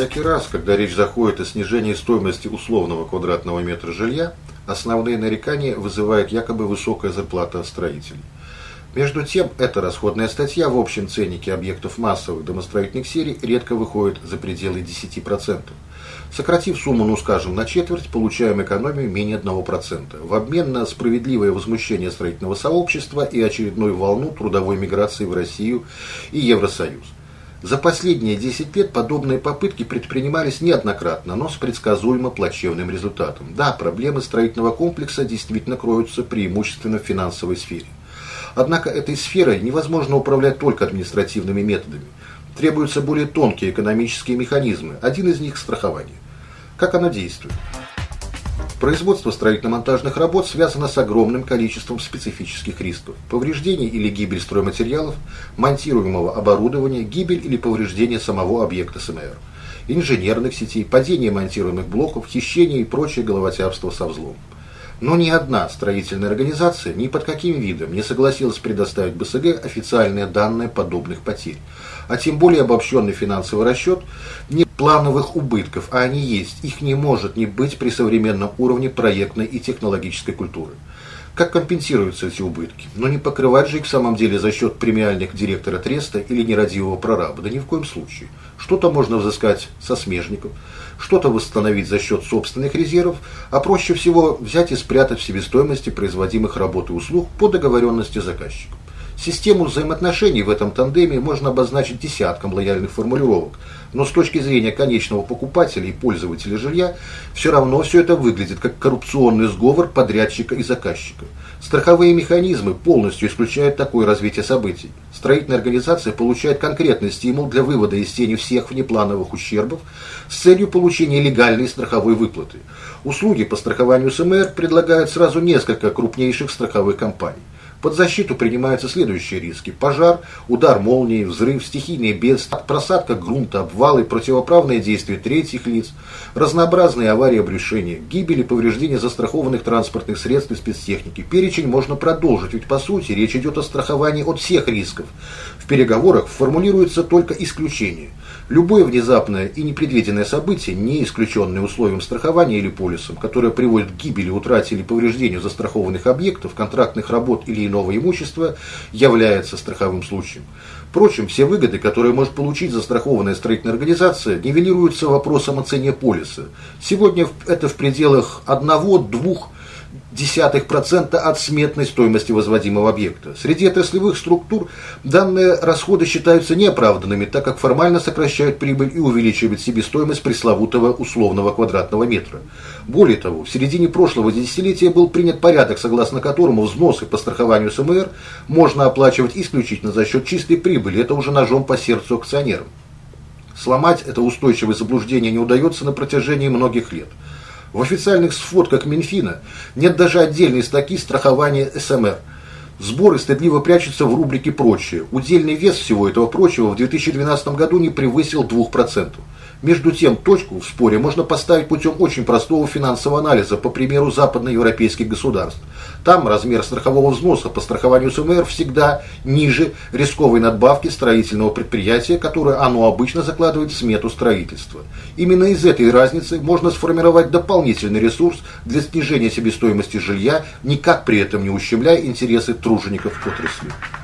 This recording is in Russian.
Всякий раз, когда речь заходит о снижении стоимости условного квадратного метра жилья, основные нарекания вызывает якобы высокая зарплата строителей. Между тем, эта расходная статья в общем ценнике объектов массовых домостроительных серий редко выходит за пределы 10%. Сократив сумму, ну скажем, на четверть, получаем экономию менее 1%, в обмен на справедливое возмущение строительного сообщества и очередную волну трудовой миграции в Россию и Евросоюз. За последние 10 лет подобные попытки предпринимались неоднократно, но с предсказуемо плачевным результатом. Да, проблемы строительного комплекса действительно кроются преимущественно в финансовой сфере. Однако этой сферой невозможно управлять только административными методами. Требуются более тонкие экономические механизмы. Один из них – страхование. Как оно действует? Производство строительно-монтажных работ связано с огромным количеством специфических рисков. Повреждение или гибель стройматериалов, монтируемого оборудования, гибель или повреждение самого объекта СМР, инженерных сетей, падение монтируемых блоков, хищение и прочее головотяпство со взломом. Но ни одна строительная организация ни под каким видом не согласилась предоставить БСГ официальные данные подобных потерь, а тем более обобщенный финансовый расчет не плановых убытков, а они есть, их не может не быть при современном уровне проектной и технологической культуры. Как компенсируются эти убытки? Но не покрывать же их в самом деле за счет премиальных директора треста или нерадивого прораба. Да ни в коем случае. Что-то можно взыскать со смежников, что-то восстановить за счет собственных резервов, а проще всего взять и спрятать в себестоимости производимых работ и услуг по договоренности заказчика. Систему взаимоотношений в этом тандеме можно обозначить десятком лояльных формулировок, но с точки зрения конечного покупателя и пользователя жилья, все равно все это выглядит как коррупционный сговор подрядчика и заказчика. Страховые механизмы полностью исключают такое развитие событий. Строительная организация получает конкретный стимул для вывода из тени всех внеплановых ущербов с целью получения легальной страховой выплаты. Услуги по страхованию СМР предлагают сразу несколько крупнейших страховых компаний. Под защиту принимаются следующие риски. Пожар, удар молнии, взрыв, стихийные бедствия, просадка грунта, обвалы, противоправные действия третьих лиц, разнообразные аварии обрушения, гибель и повреждения застрахованных транспортных средств и спецтехники. Перечень можно продолжить, ведь по сути речь идет о страховании от всех рисков. В переговорах формулируется только исключение. Любое внезапное и непредвиденное событие, не исключенное условием страхования или полисом, которое приводит к гибели, утрате или повреждению застрахованных объектов, контрактных работ или иного имущества, является страховым случаем. Впрочем, все выгоды, которые может получить застрахованная строительная организация, нивелируются вопросом о цене полиса. Сегодня это в пределах 1-2 десятых процента от сметной стоимости возводимого объекта. Среди отраслевых структур данные расходы считаются неоправданными, так как формально сокращают прибыль и увеличивают себестоимость пресловутого условного квадратного метра. Более того, в середине прошлого десятилетия был принят порядок, согласно которому взносы по страхованию СМР можно оплачивать исключительно за счет чистой прибыли. Это уже ножом по сердцу акционерам. Сломать это устойчивое заблуждение не удается на протяжении многих лет. В официальных сводках Минфина нет даже отдельной статьи страхования СМР. Сборы стыдливо прячутся в рубрике «Прочее». Удельный вес всего этого прочего в 2012 году не превысил 2%. Между тем, точку в споре можно поставить путем очень простого финансового анализа, по примеру западноевропейских государств. Там размер страхового взноса по страхованию СМР всегда ниже рисковой надбавки строительного предприятия, которое оно обычно закладывает в смету строительства. Именно из этой разницы можно сформировать дополнительный ресурс для снижения себестоимости жилья, никак при этом не ущемляя интересы тружеников отрасли.